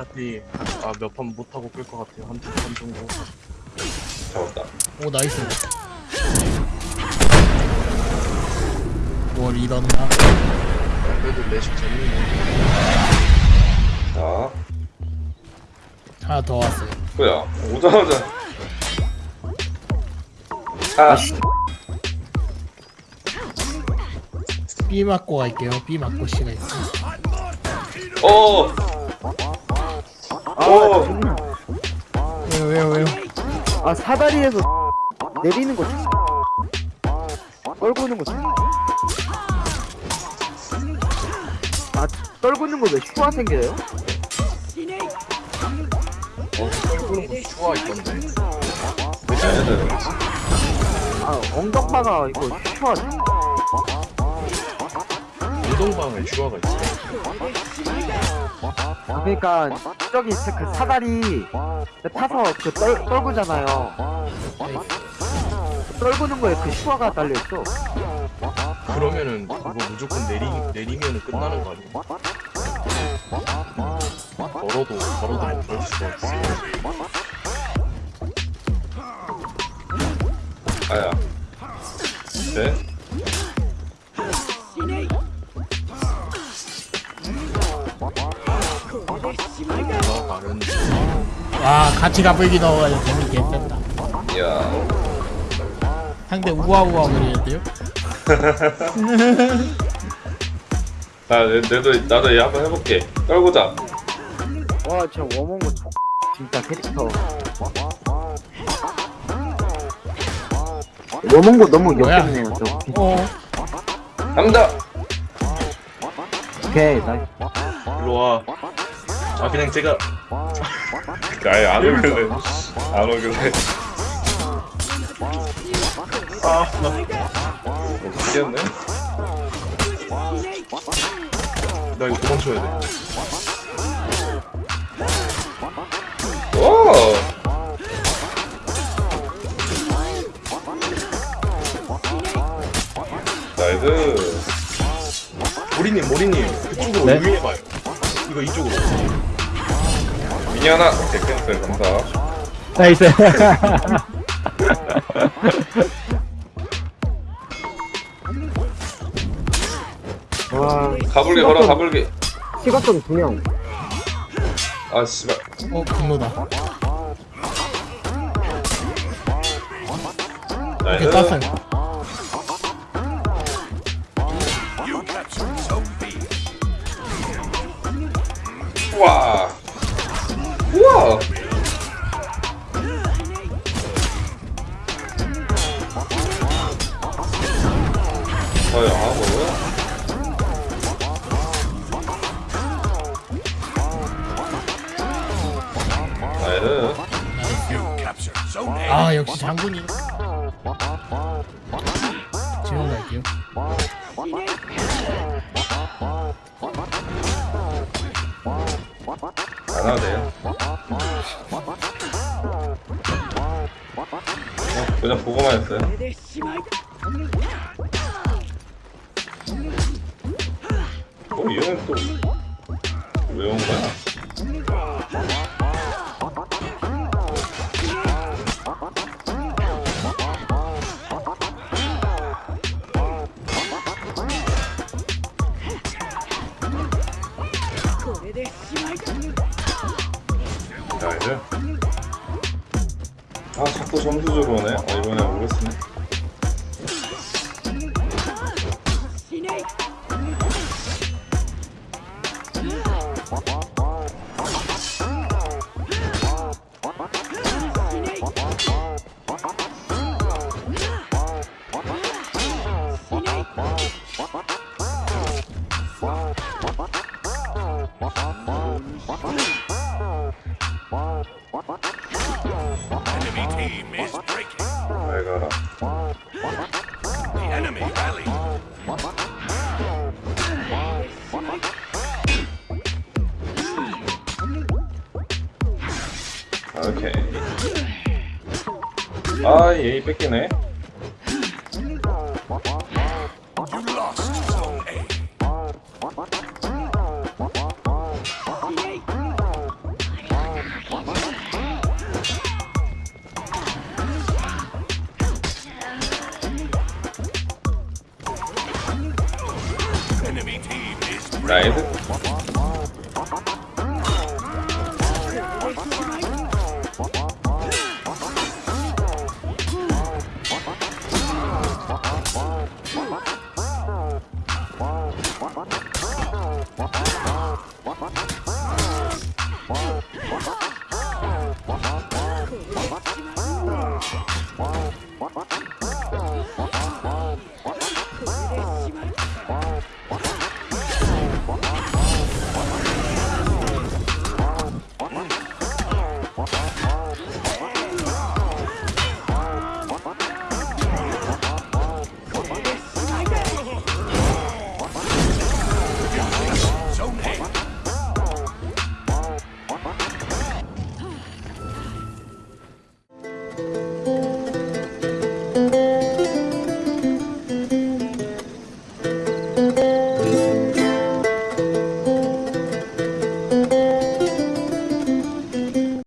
어차피 아 몇 판 못하고 끌 것 같아요. 한두판 정도. 잡았다. 오 nice. 뭘 야, 그래도 레식 재밌네. 자, 하나 더 왔어요. 뭐야? 오자마자. 아, B 맞고 갈게요. B 맞고 C가 있어. 어, 아. 왜요 왜요 왜요 아 사다리에서 내리는 거 떨고 있는 거 아, 떨고 있는 거왜 슈화 생겨요? 어 떨구는 거 좋아 있던데. 아, 엉덩바가 이거 슈화. 운동방에 슈아가 있어 아, 그러니까 저기 그 사다리 타서 그 떨, 떨구잖아요. 떨구는 거에 그 슈화가 달려 있어. 그러면은 그거 무조건 내리, 내리면은 끝나는 거 아니야? 걸어도 걸어도 못걸 수가 없어 아야. 네? 와 같이 가불기 넣어가지고 재밌게 했다 이야. 상대 우아우아 그리는데요? 나, 내, 내도, 나도 얘 한번 해볼게. 떨고자. 와, 진짜 워먼거 진짜 캐릭터. 워먼거 너무 뭐야? 역겹네요, 저. 어 갑니다! 오케이, 나이스. 일로와 아 그냥 제가 아예 안 오길래. 안 오길래. 아나 미치겠네? 나 이거 도망쳐야 돼 오! nice. 모리님 모리님 그쪽으로 네? 유인해봐요 이거 이쪽으로 미니 하나. 오케이, cancel. 감사. nice 와, 가불기 걸어, 가불기. 시각점 두 명. 아, 씨발. 어 분노다 이렇게 나이스. 땄어요 우와. 우와. 저요, 하고. 나이스. 아 역시 장군이 지금 갈게요 안 돼요. 어, 그냥 보고만 했어요. 어, 얘는 또, 왜 온 거야? 나이스. 아, 자꾸 점수 주러 오네. 아, 이번에 오겠으네. 오케이. 아 예이 뺏기네. 나이스.